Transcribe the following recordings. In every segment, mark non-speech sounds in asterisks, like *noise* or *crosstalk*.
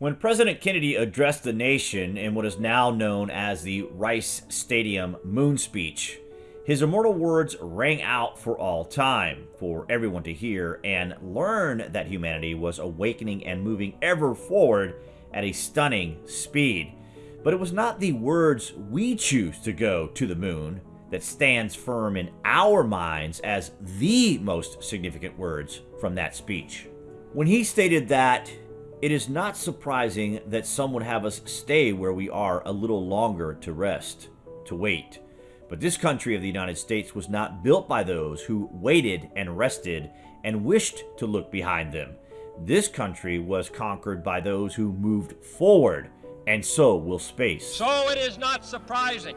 When President Kennedy addressed the nation in what is now known as the Rice Stadium Moon Speech, his immortal words rang out for all time, for everyone to hear and learn that humanity was awakening and moving ever forward at a stunning speed. But it was not the words we choose to go to the moon that stands firm in our minds as the most significant words from that speech. When he stated that it is not surprising that some would have us stay where we are a little longer to rest, to wait. But this country of the United States was not built by those who waited and rested and wished to look behind them. This country was conquered by those who moved forward, and so will space. So it is not surprising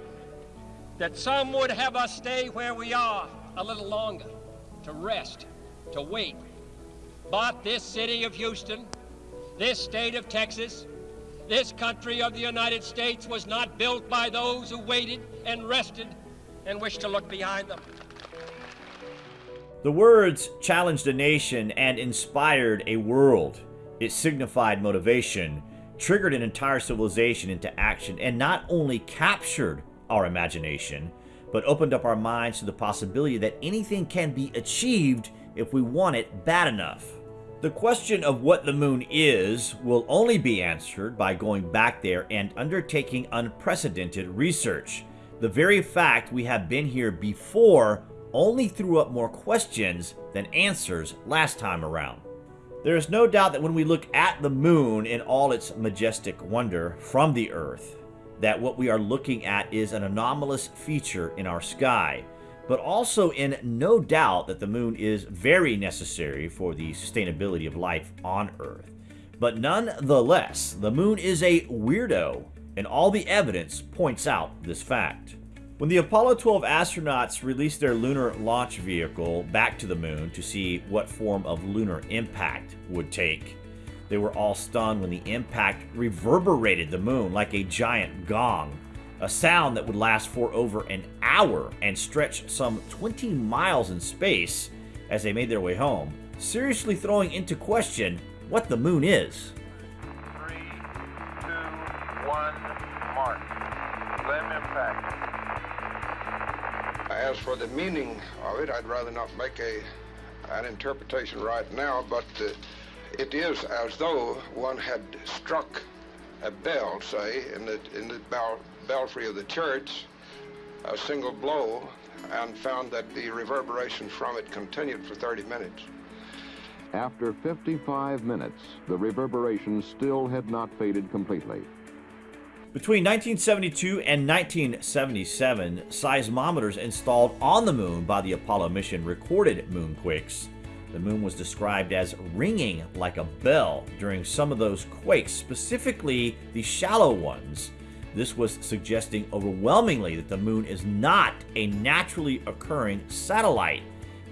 that some would have us stay where we are a little longer, to rest, to wait. But this city of Houston this state of Texas, this country of the United States was not built by those who waited and rested and wished to look behind them. The words challenged a nation and inspired a world. It signified motivation, triggered an entire civilization into action, and not only captured our imagination, but opened up our minds to the possibility that anything can be achieved if we want it bad enough. The question of what the moon is will only be answered by going back there and undertaking unprecedented research. The very fact we have been here before only threw up more questions than answers last time around. There is no doubt that when we look at the moon in all its majestic wonder from the Earth, that what we are looking at is an anomalous feature in our sky, but also in no doubt that the moon is very necessary for the sustainability of life on Earth. But nonetheless, the moon is a weirdo, and all the evidence points out this fact. When the Apollo 12 astronauts released their lunar launch vehicle back to the moon to see what form of lunar impact would take, they were all stunned when the impact reverberated the moon like a giant gong a sound that would last for over an hour and stretch some 20 miles in space as they made their way home, seriously throwing into question what the moon is. Three, two, one, mark. LM impact. As for the meaning of it, I'd rather not make a an interpretation right now, but uh, it is as though one had struck a bell, say, in the in the bell belfry of the church a single blow and found that the reverberation from it continued for 30 minutes. After 55 minutes, the reverberation still had not faded completely. Between 1972 and 1977, seismometers installed on the moon by the Apollo mission recorded moonquakes. The moon was described as ringing like a bell during some of those quakes, specifically the shallow ones. This was suggesting overwhelmingly that the moon is not a naturally occurring satellite.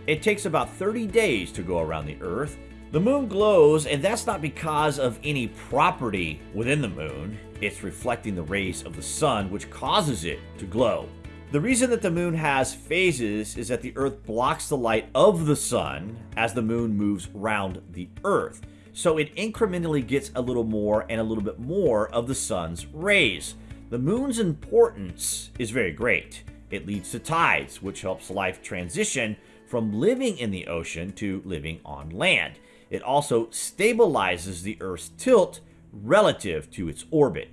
It takes about 30 days to go around the Earth. The moon glows, and that's not because of any property within the moon. It's reflecting the rays of the sun, which causes it to glow. The reason that the moon has phases is that the Earth blocks the light of the sun as the moon moves around the Earth. So it incrementally gets a little more and a little bit more of the sun's rays. The moon's importance is very great. It leads to tides, which helps life transition from living in the ocean to living on land. It also stabilizes the Earth's tilt relative to its orbit.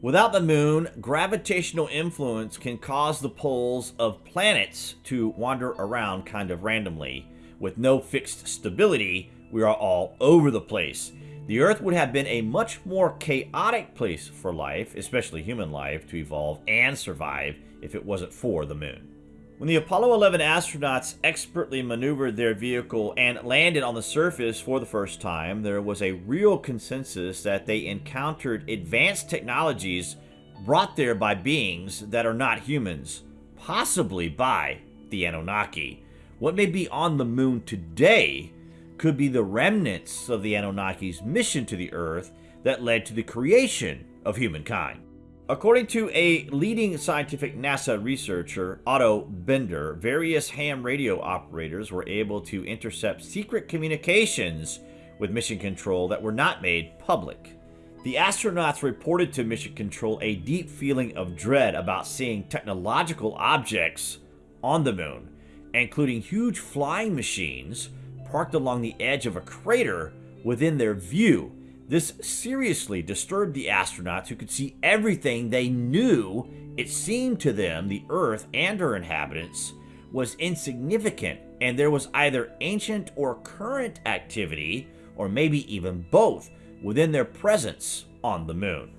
Without the moon, gravitational influence can cause the poles of planets to wander around kind of randomly. With no fixed stability, we are all over the place. The Earth would have been a much more chaotic place for life, especially human life, to evolve and survive if it wasn't for the moon. When the Apollo 11 astronauts expertly maneuvered their vehicle and landed on the surface for the first time, there was a real consensus that they encountered advanced technologies brought there by beings that are not humans, possibly by the Anunnaki. What may be on the moon today could be the remnants of the Anunnaki's mission to the Earth that led to the creation of humankind. According to a leading scientific NASA researcher, Otto Binder, various ham radio operators were able to intercept secret communications with mission control that were not made public. The astronauts reported to Mission Control a deep feeling of dread about seeing technological objects on the moon, including huge flying machines parked along the edge of a crater within their view. This seriously disturbed the astronauts who could see everything they knew. It seemed to them the Earth and her inhabitants was insignificant, and there was either ancient or current activity, or maybe even both, within their presence on the moon.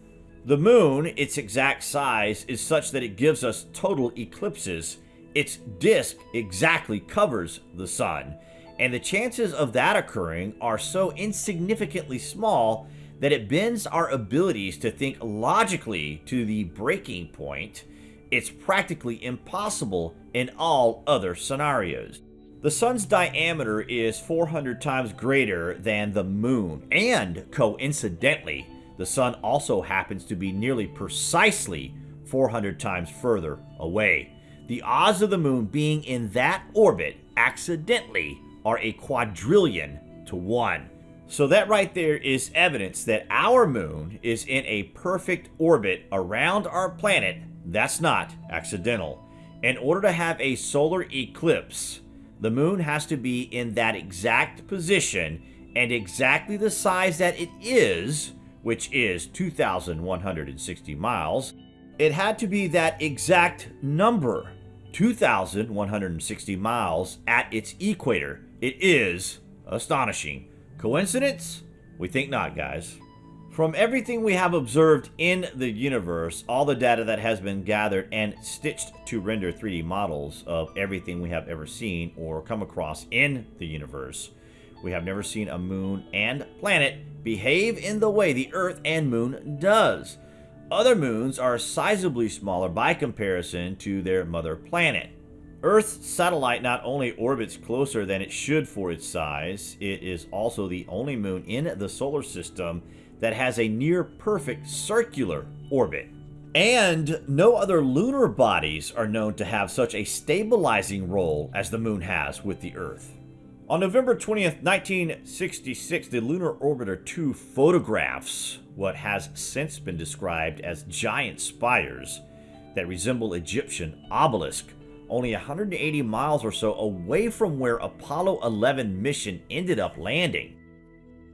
The moon, its exact size, is such that it gives us total eclipses. Its disk exactly covers the sun, and the chances of that occurring are so insignificantly small that it bends our abilities to think logically to the breaking point. It's practically impossible in all other scenarios. The sun's diameter is 400 times greater than the moon, and coincidentally, the sun also happens to be nearly precisely 400 times further away. The odds of the moon being in that orbit accidentally are a quadrillion to one. So that right there is evidence that our moon is in a perfect orbit around our planet. That's not accidental. In order to have a solar eclipse, the moon has to be in that exact position and exactly the size that it is, which is 2,160 miles. It had to be that exact number, 2,160 miles at its equator. It is astonishing. Coincidence? We think not, guys. From everything we have observed in the universe, all the data that has been gathered and stitched to render 3D models of everything we have ever seen or come across in the universe, we have never seen a moon and planet behave in the way the Earth and moon does. Other moons are sizably smaller by comparison to their mother planet. Earth's satellite not only orbits closer than it should for its size, it is also the only moon in the solar system that has a near perfect circular orbit. And no other lunar bodies are known to have such a stabilizing role as the moon has with the Earth. On November 20th, 1966, the Lunar Orbiter 2 photographs what has since been described as giant spires that resemble Egyptian obelisk only 180 miles or so away from where Apollo 11 mission ended up landing.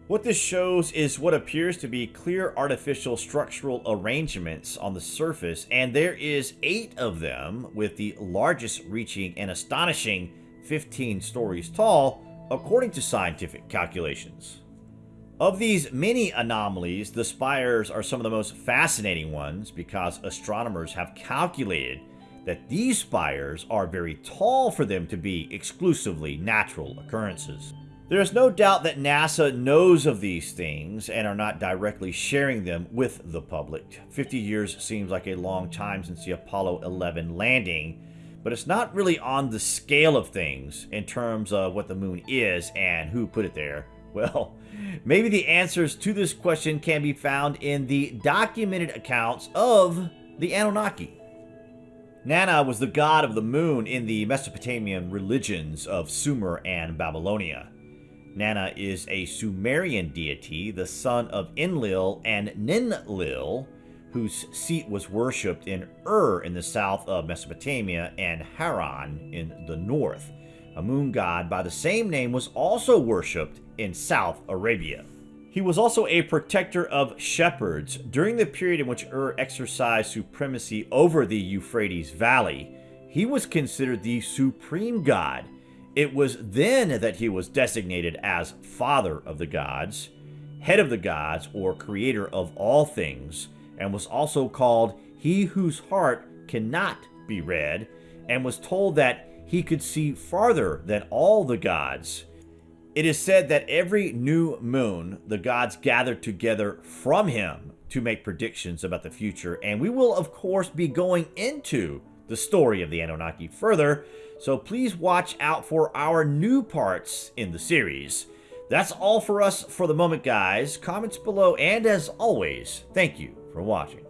What this shows is what appears to be clear artificial structural arrangements on the surface, and there is eight of them, with the largest reaching an astonishing 15 stories tall, according to scientific calculations. Of these many anomalies, the spires are some of the most fascinating ones because astronomers have calculated that these spires are very tall for them to be exclusively natural occurrences. There is no doubt that NASA knows of these things and are not directly sharing them with the public. 50 years seems like a long time since the Apollo 11 landing, but it's not really on the scale of things in terms of what the moon is and who put it there. *laughs* Well, maybe the answers to this question can be found in the documented accounts of the Anunnaki. Nana was the god of the moon in the Mesopotamian religions of Sumer and Babylonia. Nana is a Sumerian deity, the son of Enlil and Ninlil, whose seat was worshipped in Ur in the south of Mesopotamia and Haran in the north. A moon god by the same name was also worshipped in South Arabia. He was also a protector of shepherds during the period in which Ur exercised supremacy over the Euphrates Valley. He was considered the supreme god it was then that he was designated as Father of the Gods, Head of the Gods, or Creator of all things, and was also called He whose heart cannot be read, and was told that he could see farther than all the gods. It is said that every new moon, the gods gather together from him to make predictions about the future, and we will, of course, be going into the story of the Anunnaki further, so please watch out for our new parts in the series. That's all for us for the moment, guys. Comments below, and as always, thank you for watching.